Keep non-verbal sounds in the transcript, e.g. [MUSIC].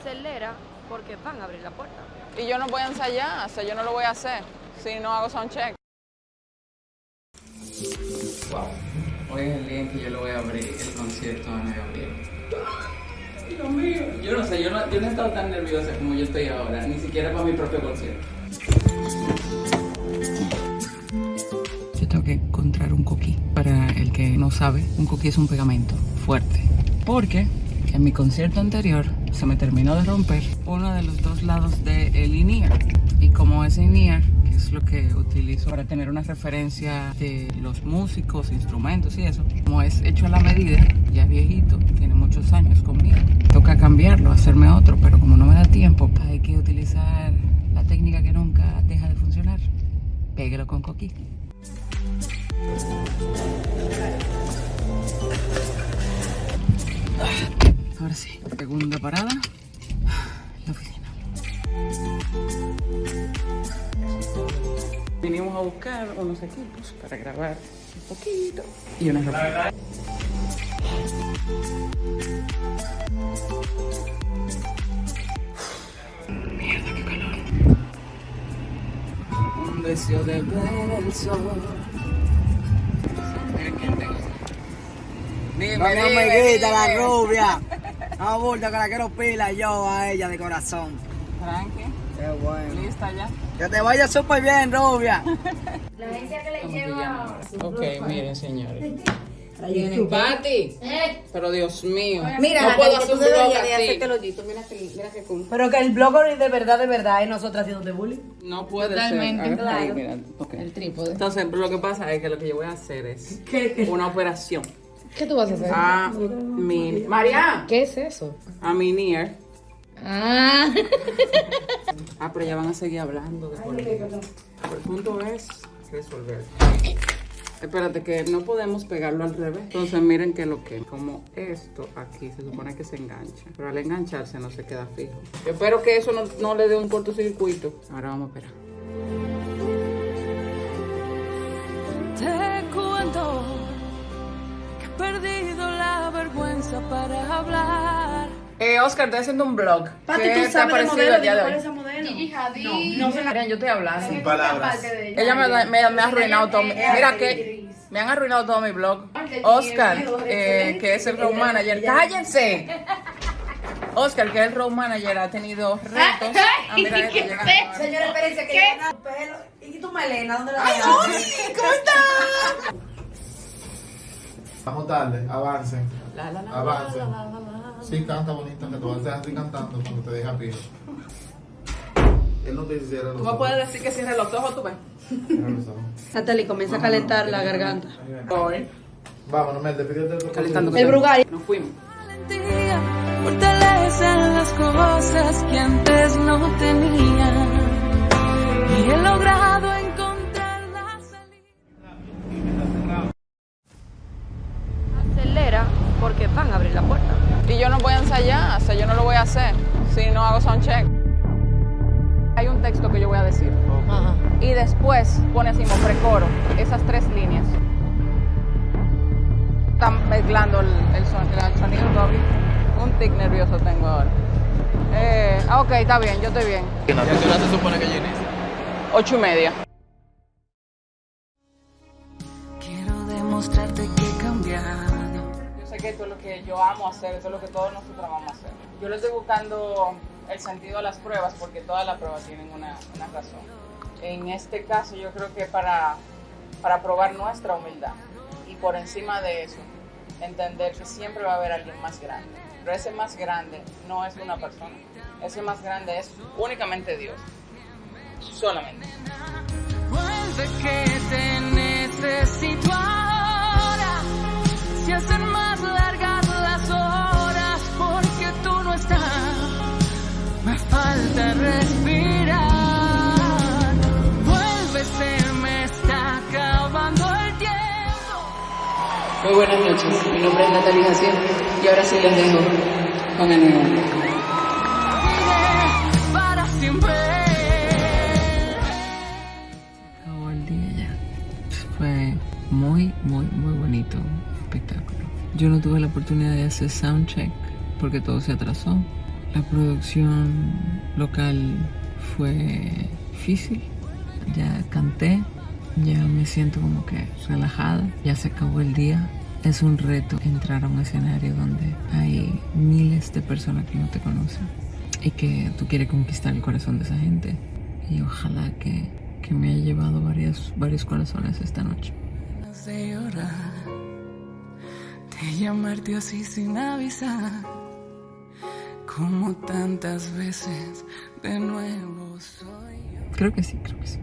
Acelera porque van a abrir la puerta. Y yo no voy a ensayar, o sea, yo no lo voy a hacer si no hago soundcheck. Wow. Hoy es el día en que yo le voy a abrir el concierto a Ana Gabriel. Dios mío. Yo no sé, yo no, yo no he estado tan nerviosa como yo estoy ahora, ni siquiera para mi propio concierto. Yo tengo que encontrar un coquí. Para el que no sabe, un coquí es un pegamento fuerte. Porque en mi concierto anterior se me terminó de romper uno de los dos lados del el INEAR. Y como ese INEAR, que es lo que utilizo para tener una referencia de los músicos, instrumentos y eso, como es hecho a la medida, ya es viejito, tiene muchos años conmigo. Toca cambiarlo, hacerme otro, pero como no me da tiempo, hay que utilizar la técnica que nunca deja de funcionar. Péguelo con coquí. Ahora sí, segunda parada, la oficina. Vinimos a buscar unos equipos para grabar un poquito y una ropa. Mierda, qué calor. Un deseo de ver el sol. Dime, No, mi dime, amiguita, la rubia. No, bulto, que la quiero pila yo a ella de corazón. Tranqui, Qué bueno. lista ya. Que te vaya súper bien, rubia. [LAUGHS] La agencia que le ¿Cómo te lleva... Ok, miren, señores. Pati, pero Dios mío, Mira, no puedo hacer un blog así. Mira que, mira que cool. Pero que el blogger de verdad, de verdad, es nosotros haciendo de bullying. No puede Totalmente, ser. Ahí, claro. mira. El trípode. Entonces, lo que pasa es que lo que yo voy a hacer es ¿Qué? una operación ¿Qué tú vas a hacer? a mi... María, ¿Qué es eso? a mi NIR. Ah. [LAUGHS] Ah, pero ya van a seguir hablando de política. El punto es resolver. Espérate, que no podemos pegarlo al revés. Entonces, miren que lo que, como esto aquí se supone que se engancha, pero al engancharse no se queda fijo. Yo espero que eso no, no le dé un cortocircuito. Ahora vamos a esperar. Vergüenza para hablar. Eh, Oscar, estoy haciendo un blog. Pati, ¿Qué tú te ha sabes de parecido modelo, el día de ¿cuál es hoy? esa modelo? No, Miren, yo estoy hablando. Sin palabras. Ella me, me, me ha arruinado todo. mi- Mira que me han arruinado todo mi blog. Oscar, eh, que es el road manager. ¡Cállense! Oscar, que es el road manager, ha tenido retos. [LAUGHS] Ah, mira [LAUGHS] esto, llega ahora. Señora, espérense que no pelo. ¿Y tu melena? ¿Dónde la dejaste? Vamos tarde, avancen. La. Sí, canta bonito, que te vas a así cantando cuando te deja pie. Él no te hiciera los Tú me puedes decir que cierre los ojos, tú ves. ojos. Natalie, comienza a calentar la garganta. Hoy, Vámonos, Mel, despídete de tu calentando. El Brugari. Nos fuimos. Valentía fortalecen las cosas que antes no tenía. Y he logrado yo no voy a ensayar, o sea, yo no lo voy a hacer si no hago soundcheck. Hay un texto que yo voy a decir. Y después pone así precoro, esas tres líneas. Están mezclando el, el son- el sonido todavía. Un tic nervioso tengo ahora. Eh, ah, ok, está bien, yo estoy bien. ¿Y a qué hora se supone que inicia? Ocho y media. Quiero demostrarte que he cambiado. Yo sé que esto es lo que yo amo hacer, esto es lo que todos nosotros vamos a hacer. Yo le estoy buscando el sentido a las pruebas porque todas las pruebas tienen una, una razón. En este caso yo creo que para, para probar nuestra humildad y por encima de eso, entender que siempre va a haber alguien más grande. Pero ese más grande no es una persona, ese más grande es únicamente Dios. Solamente. Vuelve que te necesito Muy buenas noches, mi nombre es Natalia Jaciel y ahora sí les dejo con el nuevo. Para siempre. acabó el día ya. Fue muy, muy, muy bonito espectáculo. Yo no tuve la oportunidad de hacer soundcheck porque todo se atrasó La producción local fue difícil. Ya canté, ya me siento como que relajada, ya se acabó el día. Es un reto entrar a un escenario donde hay miles de personas que no te conocen y que tú quieres conquistar el corazón de esa gente. Y ojalá que, que me haya llevado varios, varios corazones esta noche. llorar, de llamarte así sin avisar, como tantas veces de nuevo soy yo. Creo que sí, creo que sí.